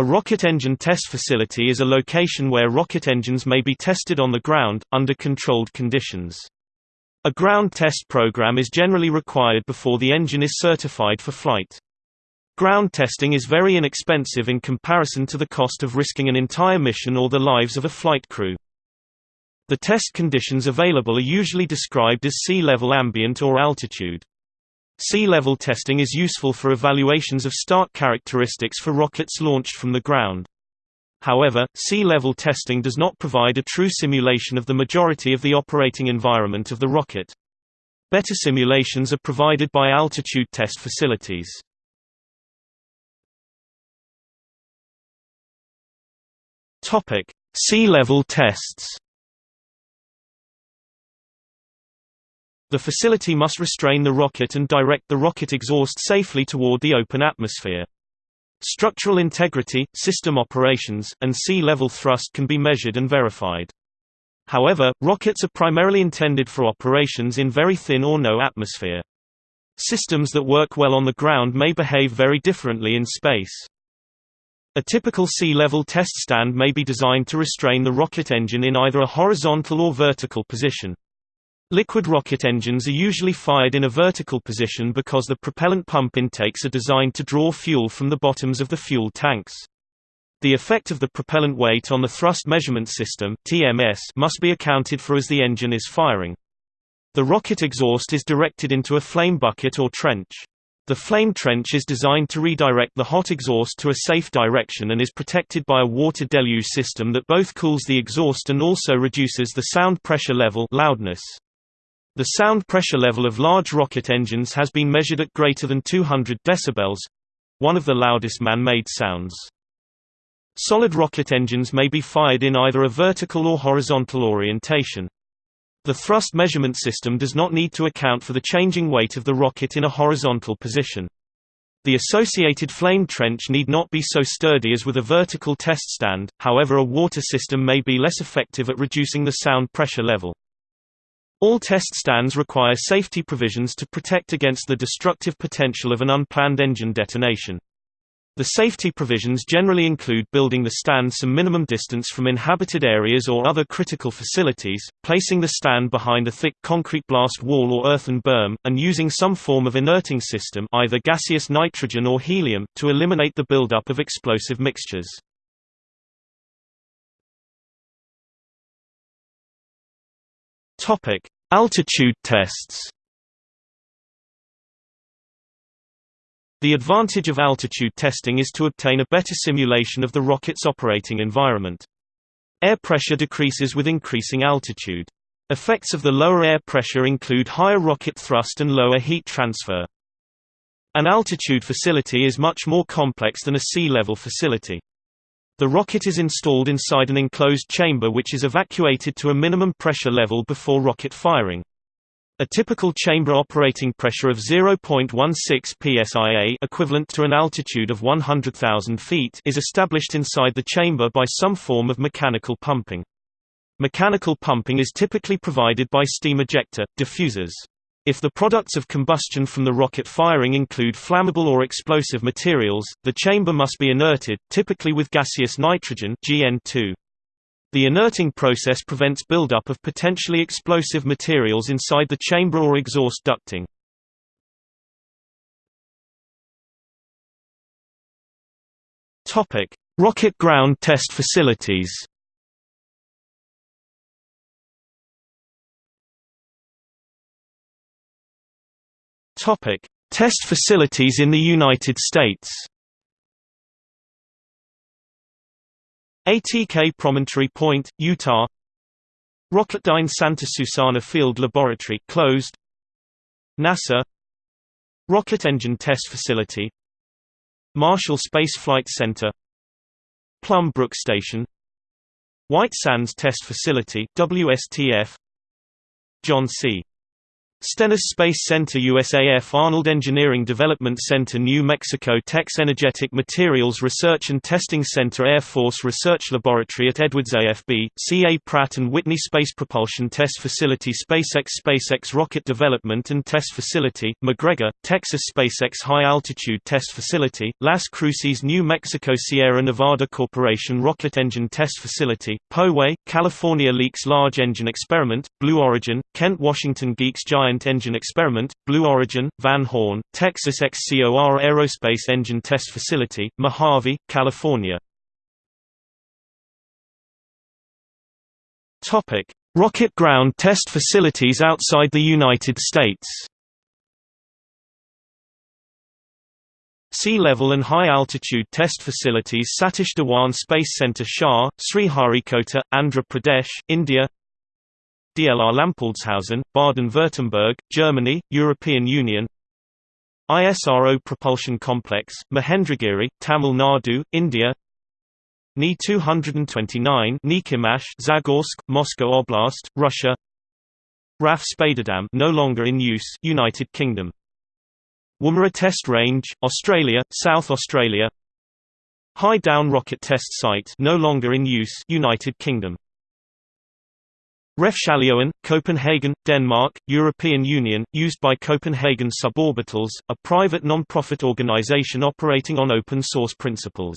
A rocket engine test facility is a location where rocket engines may be tested on the ground, under controlled conditions. A ground test program is generally required before the engine is certified for flight. Ground testing is very inexpensive in comparison to the cost of risking an entire mission or the lives of a flight crew. The test conditions available are usually described as sea level ambient or altitude. Sea level testing is useful for evaluations of start characteristics for rockets launched from the ground. However, sea level testing does not provide a true simulation of the majority of the operating environment of the rocket. Better simulations are provided by altitude test facilities. Sea level tests. The facility must restrain the rocket and direct the rocket exhaust safely toward the open atmosphere. Structural integrity, system operations, and sea level thrust can be measured and verified. However, rockets are primarily intended for operations in very thin or no atmosphere. Systems that work well on the ground may behave very differently in space. A typical sea level test stand may be designed to restrain the rocket engine in either a horizontal or vertical position. Liquid rocket engines are usually fired in a vertical position because the propellant pump intakes are designed to draw fuel from the bottoms of the fuel tanks. The effect of the propellant weight on the thrust measurement system TMS must be accounted for as the engine is firing. The rocket exhaust is directed into a flame bucket or trench. The flame trench is designed to redirect the hot exhaust to a safe direction and is protected by a water deluge system that both cools the exhaust and also reduces the sound pressure level loudness. The sound pressure level of large rocket engines has been measured at greater than 200 decibels one of the loudest man-made sounds. Solid rocket engines may be fired in either a vertical or horizontal orientation. The thrust measurement system does not need to account for the changing weight of the rocket in a horizontal position. The associated flame trench need not be so sturdy as with a vertical test stand, however a water system may be less effective at reducing the sound pressure level. All test stands require safety provisions to protect against the destructive potential of an unplanned engine detonation. The safety provisions generally include building the stand some minimum distance from inhabited areas or other critical facilities, placing the stand behind a thick concrete blast wall or earthen berm, and using some form of inerting system either gaseous nitrogen or helium, to eliminate the buildup of explosive mixtures. Topic: Altitude tests. The advantage of altitude testing is to obtain a better simulation of the rocket's operating environment. Air pressure decreases with increasing altitude. Effects of the lower air pressure include higher rocket thrust and lower heat transfer. An altitude facility is much more complex than a sea-level facility. The rocket is installed inside an enclosed chamber which is evacuated to a minimum pressure level before rocket firing. A typical chamber operating pressure of 0.16 psia equivalent to an altitude of 100,000 feet is established inside the chamber by some form of mechanical pumping. Mechanical pumping is typically provided by steam ejector, diffusers. If the products of combustion from the rocket firing include flammable or explosive materials, the chamber must be inerted, typically with gaseous nitrogen GN2. The inerting process prevents buildup of potentially explosive materials inside the chamber or exhaust ducting. Rocket ground test facilities. Topic: Test facilities in the United States. ATK Promontory Point, Utah. Rocketdyne Santa Susana Field Laboratory closed. NASA Rocket Engine Test Facility Marshall Space Flight Center Plum Brook Station White Sands Test Facility WSTF John C. Stennis Space Center USAF Arnold Engineering Development Center New Mexico Tech Energetic Materials Research and Testing Center Air Force Research Laboratory at Edwards AFB, C.A. Pratt & Whitney Space Propulsion Test Facility SpaceX SpaceX Rocket Development and Test Facility, McGregor, Texas SpaceX High Altitude Test Facility, Las Cruces New Mexico Sierra Nevada Corporation Rocket Engine Test Facility, Poway, California Leaks Large Engine Experiment, Blue Origin, Kent Washington Geeks Giant Giant Engine Experiment, Blue Origin, Van Horn, Texas XCOR Aerospace Engine Test Facility, Mojave, California. Rocket ground test facilities outside the United States. Sea-level and high-altitude test facilities Satish Dhawan Space Center SHAR, Sriharikota, Andhra Pradesh, India DLR Lampoldshausen, Baden-Württemberg, Germany, European Union. ISRO Propulsion Complex, Mahendragiri, Tamil Nadu, India. Ni-229 Nikimash, Zagorsk, Moscow Oblast, Russia. RAF Spadeadam no longer in use, United Kingdom. Woomera Test Range, Australia, South Australia. High Down Rocket Test Site no longer in use, United Kingdom Refshaleøen, Copenhagen, Denmark, European Union, used by Copenhagen Suborbitals, a private non-profit organization operating on open source principles.